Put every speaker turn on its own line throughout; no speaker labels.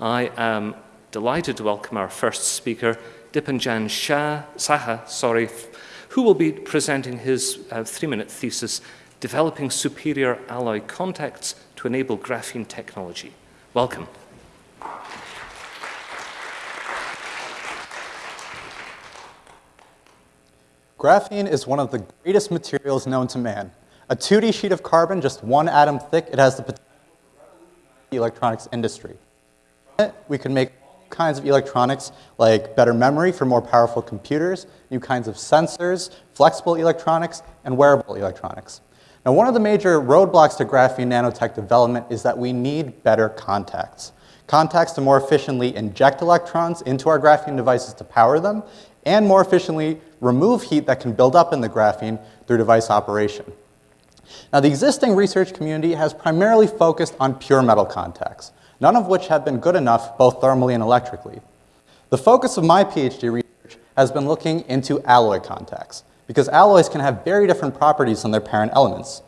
I am delighted to welcome our first speaker, Dipanjan Shah, Saha, sorry, who will be presenting his uh, three-minute thesis, Developing Superior Alloy Contacts to Enable Graphene Technology. Welcome.
Graphene is one of the greatest materials known to man. A 2D sheet of carbon, just one atom thick, it has the potential to revolutionize the electronics industry. We can make kinds of electronics like better memory for more powerful computers, new kinds of sensors, flexible electronics, and wearable electronics. Now, one of the major roadblocks to graphene nanotech development is that we need better contacts. Contacts to more efficiently inject electrons into our graphene devices to power them, and more efficiently remove heat that can build up in the graphene through device operation. Now, the existing research community has primarily focused on pure metal contacts, none of which have been good enough both thermally and electrically. The focus of my PhD research has been looking into alloy contacts, because alloys can have very different properties than their parent elements.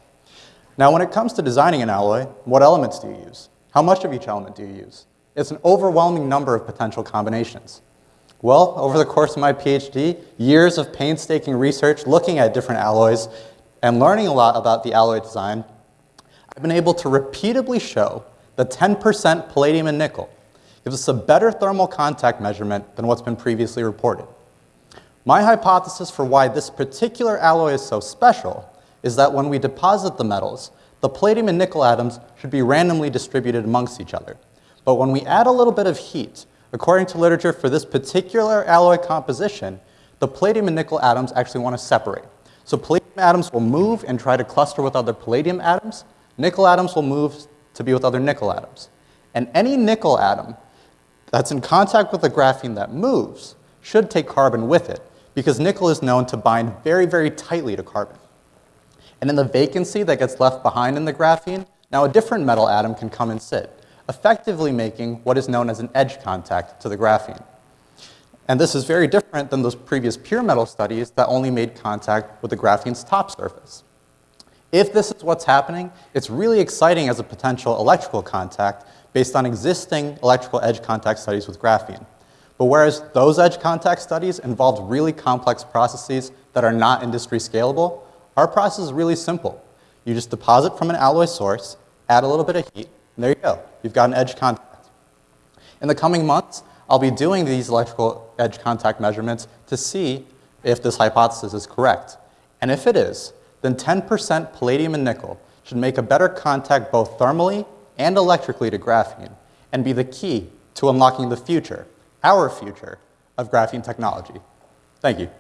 Now, when it comes to designing an alloy, what elements do you use? How much of each element do you use? It's an overwhelming number of potential combinations. Well, over the course of my PhD, years of painstaking research looking at different alloys and learning a lot about the alloy design, I've been able to repeatedly show that 10% palladium and nickel gives us a better thermal contact measurement than what's been previously reported. My hypothesis for why this particular alloy is so special is that when we deposit the metals, the palladium and nickel atoms should be randomly distributed amongst each other. But when we add a little bit of heat, According to literature for this particular alloy composition, the palladium and nickel atoms actually want to separate. So palladium atoms will move and try to cluster with other palladium atoms. Nickel atoms will move to be with other nickel atoms. And any nickel atom that's in contact with the graphene that moves should take carbon with it because nickel is known to bind very, very tightly to carbon. And in the vacancy that gets left behind in the graphene, now a different metal atom can come and sit effectively making what is known as an edge contact to the graphene. And this is very different than those previous pure metal studies that only made contact with the graphene's top surface. If this is what's happening, it's really exciting as a potential electrical contact based on existing electrical edge contact studies with graphene. But whereas those edge contact studies involved really complex processes that are not industry scalable, our process is really simple. You just deposit from an alloy source, add a little bit of heat, and there you go. You've got an edge contact. In the coming months, I'll be doing these electrical edge contact measurements to see if this hypothesis is correct. And if it is, then 10% palladium and nickel should make a better contact both thermally and electrically to graphene and be the key to unlocking the future, our future, of graphene technology. Thank you.